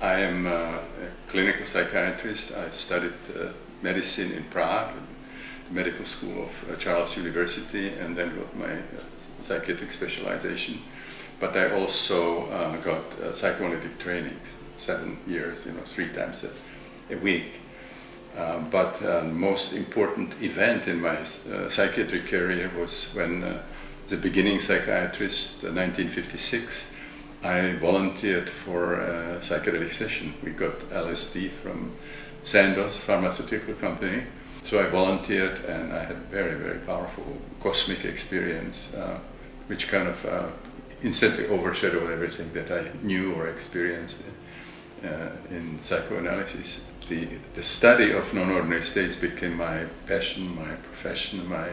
I am a clinical psychiatrist. I studied uh, medicine in Prague, the medical school of uh, Charles University, and then got my uh, psychiatric specialization. But I also uh, got uh, psychoanalytic training, seven years, you know, three times a, a week. Uh, but the most important event in my psychiatric career was when the beginning psychiatrist, 1956, I volunteered for a psychedelic session. We got LSD from Sandoz pharmaceutical company. So I volunteered and I had very, very powerful cosmic experience, uh, which kind of uh, instantly overshadowed everything that I knew or experienced in, uh, in psychoanalysis. The, the study of non-ordinary states became my passion, my profession, my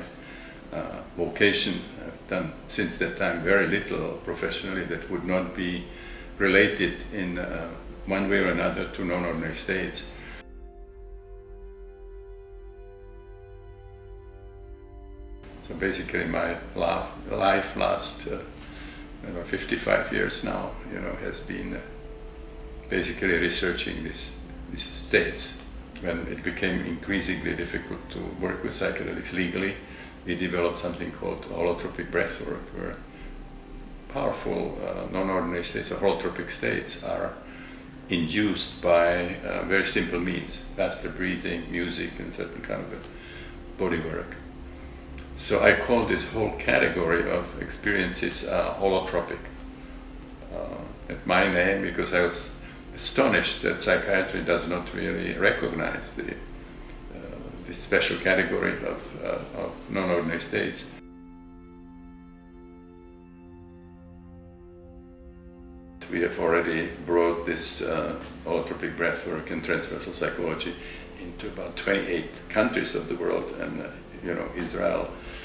uh, vocation. I've done since that time very little professionally that would not be related in uh, one way or another to non-ordinary states. So basically my life last uh, 55 years now, you know, has been uh, basically researching this, these states. When it became increasingly difficult to work with psychedelics legally, we developed something called holotropic breathwork, where powerful uh, non-ordinary states or holotropic states are induced by uh, very simple means, faster breathing, music, and certain kind of body work. So I call this whole category of experiences uh, holotropic. Uh, at my name, because I was astonished that psychiatry does not really recognize the this special category of, uh, of non-ordinary states. We have already brought this uh, holotropic breathwork and transpersonal psychology into about 28 countries of the world and uh, you know Israel uh,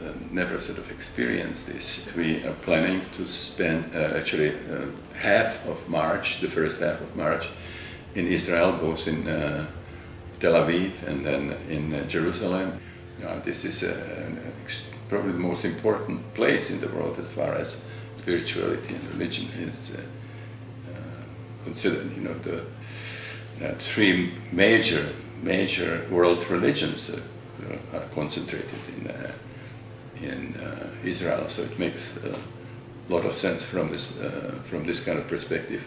uh, never sort of experienced this. We are planning to spend uh, actually uh, half of March, the first half of March, in Israel, both in uh, Tel Aviv and then in uh, Jerusalem. You know, this is a, probably the most important place in the world as far as spirituality and religion is uh, uh, considered. You know, the uh, three major major world religions are concentrated in uh, in uh, Israel, so it makes a lot of sense from this from this kind of perspective.